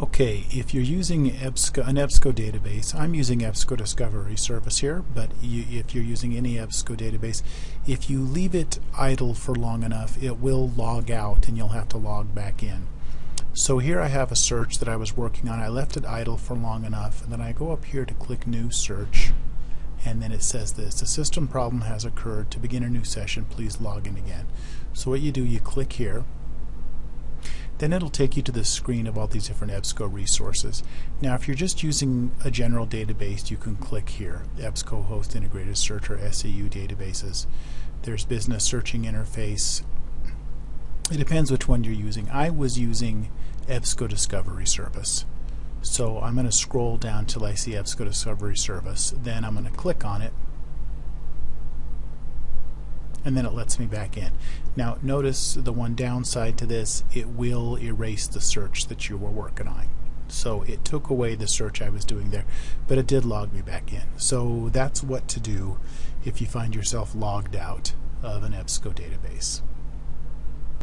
Okay, if you're using EBSCO, an EBSCO database, I'm using EBSCO Discovery Service here, but you, if you're using any EBSCO database, if you leave it idle for long enough, it will log out and you'll have to log back in. So here I have a search that I was working on. I left it idle for long enough, and then I go up here to click New Search, and then it says this, a system problem has occurred. To begin a new session, please log in again. So what you do, you click here, then it'll take you to the screen of all these different EBSCO resources. Now if you're just using a general database you can click here, EBSCOhost Integrated Search or SEU databases. There's Business Searching Interface. It depends which one you're using. I was using EBSCO Discovery Service. So I'm going to scroll down till I see EBSCO Discovery Service. Then I'm going to click on it and then it lets me back in. Now notice the one downside to this, it will erase the search that you were working on. So it took away the search I was doing there, but it did log me back in. So that's what to do if you find yourself logged out of an EBSCO database.